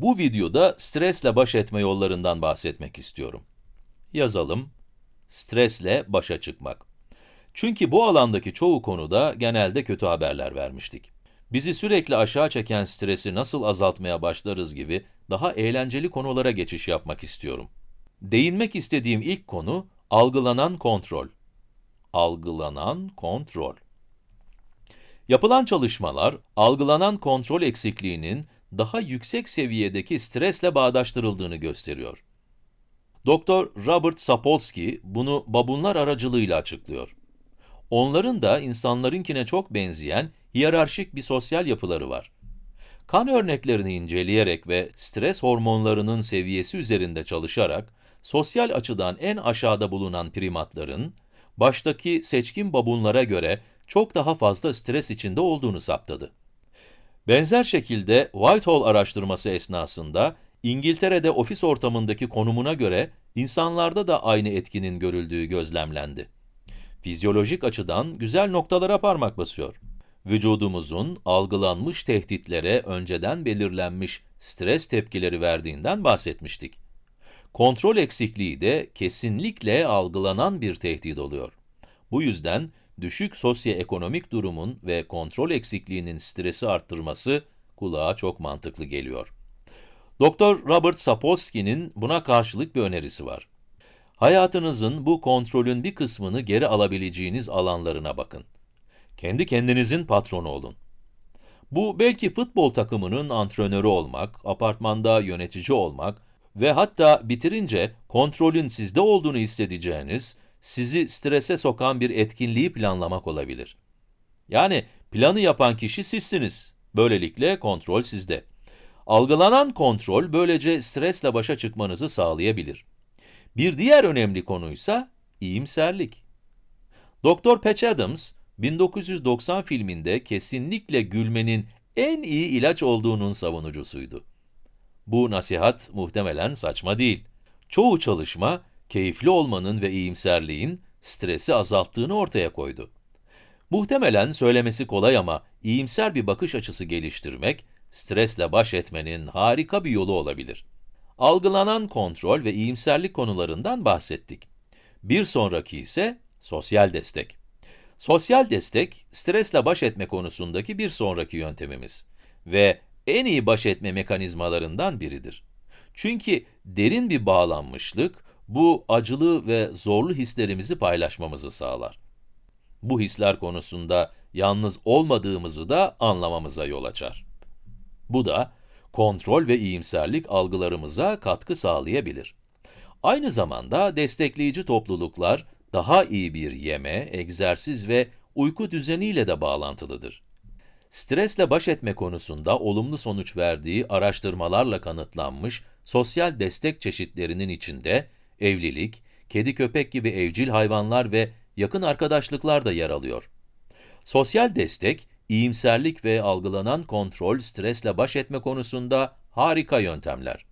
Bu videoda stresle baş etme yollarından bahsetmek istiyorum. Yazalım, stresle başa çıkmak. Çünkü bu alandaki çoğu konuda genelde kötü haberler vermiştik. Bizi sürekli aşağı çeken stresi nasıl azaltmaya başlarız gibi daha eğlenceli konulara geçiş yapmak istiyorum. Değinmek istediğim ilk konu, algılanan kontrol. Algılanan kontrol. Yapılan çalışmalar, algılanan kontrol eksikliğinin daha yüksek seviyedeki stresle bağdaştırıldığını gösteriyor. Doktor Robert Sapolsky bunu babunlar aracılığıyla açıklıyor. Onların da insanlarınkine çok benzeyen hiyerarşik bir sosyal yapıları var. Kan örneklerini inceleyerek ve stres hormonlarının seviyesi üzerinde çalışarak, sosyal açıdan en aşağıda bulunan primatların, baştaki seçkin babunlara göre çok daha fazla stres içinde olduğunu saptadı. Benzer şekilde Whitehall araştırması esnasında, İngiltere'de ofis ortamındaki konumuna göre insanlarda da aynı etkinin görüldüğü gözlemlendi. Fizyolojik açıdan güzel noktalara parmak basıyor. Vücudumuzun algılanmış tehditlere önceden belirlenmiş stres tepkileri verdiğinden bahsetmiştik. Kontrol eksikliği de kesinlikle algılanan bir tehdit oluyor. Bu yüzden düşük sosyoekonomik durumun ve kontrol eksikliğinin stresi arttırması kulağa çok mantıklı geliyor. Doktor Robert Sapolsky'nin buna karşılık bir önerisi var. Hayatınızın bu kontrolün bir kısmını geri alabileceğiniz alanlarına bakın. Kendi kendinizin patronu olun. Bu belki futbol takımının antrenörü olmak, apartmanda yönetici olmak ve hatta bitirince kontrolün sizde olduğunu hissedeceğiniz, sizi strese sokan bir etkinliği planlamak olabilir. Yani planı yapan kişi sizsiniz. Böylelikle kontrol sizde. Algılanan kontrol böylece stresle başa çıkmanızı sağlayabilir. Bir diğer önemli konuysa iyimserlik. Doktor Patch Adams, 1990 filminde kesinlikle gülmenin en iyi ilaç olduğunun savunucusuydu. Bu nasihat muhtemelen saçma değil. Çoğu çalışma, keyifli olmanın ve iyimserliğin stresi azalttığını ortaya koydu. Muhtemelen söylemesi kolay ama iyimser bir bakış açısı geliştirmek, stresle baş etmenin harika bir yolu olabilir. Algılanan kontrol ve iyimserlik konularından bahsettik. Bir sonraki ise sosyal destek. Sosyal destek, stresle baş etme konusundaki bir sonraki yöntemimiz ve en iyi baş etme mekanizmalarından biridir. Çünkü derin bir bağlanmışlık, bu acılı ve zorlu hislerimizi paylaşmamızı sağlar. Bu hisler konusunda yalnız olmadığımızı da anlamamıza yol açar. Bu da, kontrol ve iyimserlik algılarımıza katkı sağlayabilir. Aynı zamanda destekleyici topluluklar, daha iyi bir yeme, egzersiz ve uyku düzeniyle de bağlantılıdır. Stresle baş etme konusunda olumlu sonuç verdiği araştırmalarla kanıtlanmış sosyal destek çeşitlerinin içinde evlilik, kedi köpek gibi evcil hayvanlar ve yakın arkadaşlıklar da yer alıyor. Sosyal destek, iyimserlik ve algılanan kontrol stresle baş etme konusunda harika yöntemler.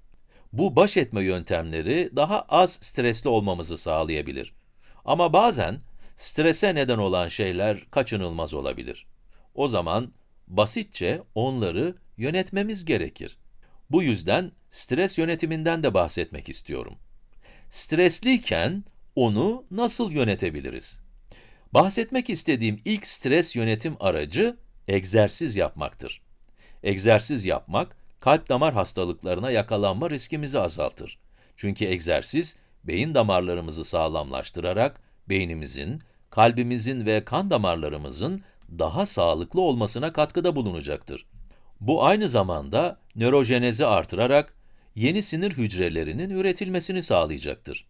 Bu baş etme yöntemleri daha az stresli olmamızı sağlayabilir. Ama bazen strese neden olan şeyler kaçınılmaz olabilir. O zaman basitçe onları yönetmemiz gerekir. Bu yüzden stres yönetiminden de bahsetmek istiyorum. Stresliyken onu nasıl yönetebiliriz? Bahsetmek istediğim ilk stres yönetim aracı egzersiz yapmaktır. Egzersiz yapmak, kalp damar hastalıklarına yakalanma riskimizi azaltır. Çünkü egzersiz, beyin damarlarımızı sağlamlaştırarak, beynimizin, kalbimizin ve kan damarlarımızın daha sağlıklı olmasına katkıda bulunacaktır. Bu aynı zamanda nörojenezi artırarak, yeni sinir hücrelerinin üretilmesini sağlayacaktır.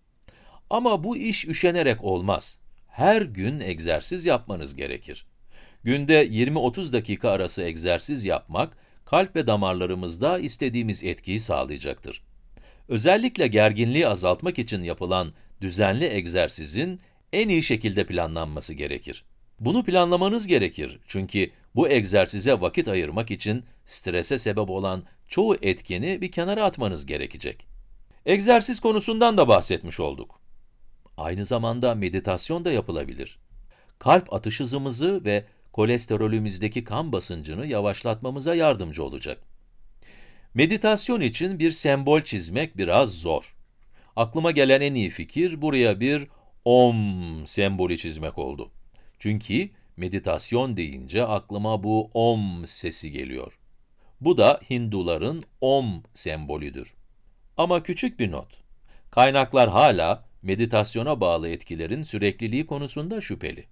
Ama bu iş üşenerek olmaz. Her gün egzersiz yapmanız gerekir. Günde 20-30 dakika arası egzersiz yapmak, kalp ve damarlarımızda istediğimiz etkiyi sağlayacaktır. Özellikle gerginliği azaltmak için yapılan düzenli egzersizin en iyi şekilde planlanması gerekir. Bunu planlamanız gerekir çünkü bu egzersize vakit ayırmak için strese sebep olan çoğu etkeni bir kenara atmanız gerekecek. Egzersiz konusundan da bahsetmiş olduk. Aynı zamanda meditasyon da yapılabilir. Kalp atış hızımızı ve kolesterolümüzdeki kan basıncını yavaşlatmamıza yardımcı olacak. Meditasyon için bir sembol çizmek biraz zor. Aklıma gelen en iyi fikir buraya bir om sembolü çizmek oldu. Çünkü meditasyon deyince aklıma bu om sesi geliyor. Bu da Hinduların om sembolüdür. Ama küçük bir not. Kaynaklar hala meditasyona bağlı etkilerin sürekliliği konusunda şüpheli.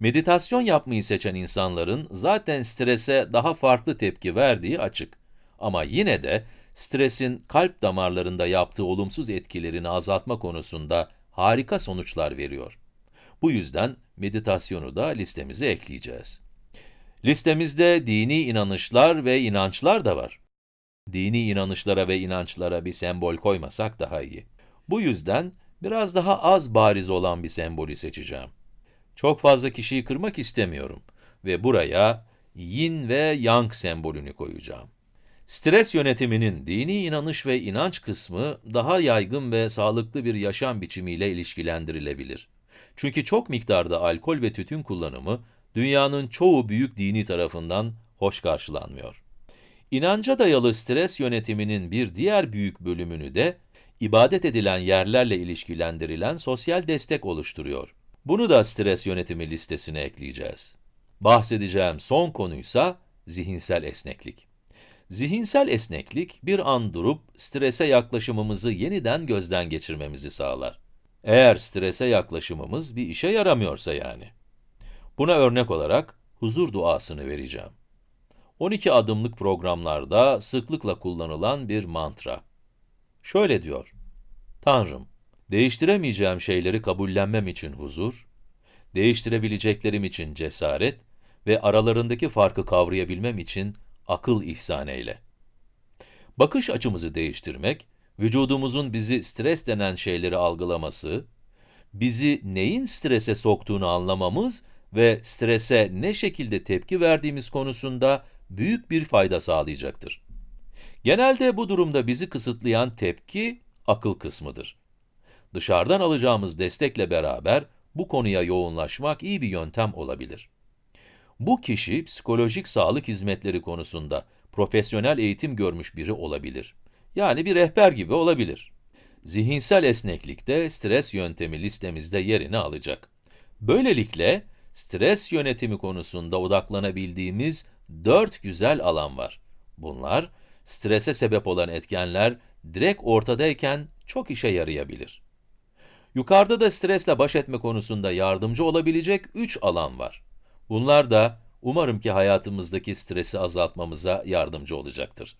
Meditasyon yapmayı seçen insanların zaten strese daha farklı tepki verdiği açık. Ama yine de stresin kalp damarlarında yaptığı olumsuz etkilerini azaltma konusunda harika sonuçlar veriyor. Bu yüzden meditasyonu da listemize ekleyeceğiz. Listemizde dini inanışlar ve inançlar da var. Dini inanışlara ve inançlara bir sembol koymasak daha iyi. Bu yüzden biraz daha az bariz olan bir sembolü seçeceğim. Çok fazla kişiyi kırmak istemiyorum ve buraya yin ve yang sembolünü koyacağım. Stres yönetiminin dini inanış ve inanç kısmı daha yaygın ve sağlıklı bir yaşam biçimiyle ilişkilendirilebilir. Çünkü çok miktarda alkol ve tütün kullanımı dünyanın çoğu büyük dini tarafından hoş karşılanmıyor. İnanca dayalı stres yönetiminin bir diğer büyük bölümünü de ibadet edilen yerlerle ilişkilendirilen sosyal destek oluşturuyor. Bunu da stres yönetimi listesine ekleyeceğiz. Bahsedeceğim son konuysa zihinsel esneklik. Zihinsel esneklik, bir an durup strese yaklaşımımızı yeniden gözden geçirmemizi sağlar. Eğer strese yaklaşımımız bir işe yaramıyorsa yani. Buna örnek olarak huzur duasını vereceğim. 12 adımlık programlarda sıklıkla kullanılan bir mantra. Şöyle diyor, Tanrım, değiştiremeyeceğim şeyleri kabullenmem için huzur, değiştirebileceklerim için cesaret ve aralarındaki farkı kavrayabilmem için akıl ihsan eyle. Bakış açımızı değiştirmek, vücudumuzun bizi stres denen şeyleri algılaması, bizi neyin strese soktuğunu anlamamız ve strese ne şekilde tepki verdiğimiz konusunda büyük bir fayda sağlayacaktır. Genelde bu durumda bizi kısıtlayan tepki, akıl kısmıdır. Dışarıdan alacağımız destekle beraber bu konuya yoğunlaşmak iyi bir yöntem olabilir. Bu kişi, psikolojik sağlık hizmetleri konusunda profesyonel eğitim görmüş biri olabilir. Yani bir rehber gibi olabilir. Zihinsel esneklik de stres yöntemi listemizde yerini alacak. Böylelikle, stres yönetimi konusunda odaklanabildiğimiz dört güzel alan var. Bunlar, strese sebep olan etkenler direkt ortadayken çok işe yarayabilir. Yukarıda da stresle baş etme konusunda yardımcı olabilecek üç alan var. Bunlar da umarım ki hayatımızdaki stresi azaltmamıza yardımcı olacaktır.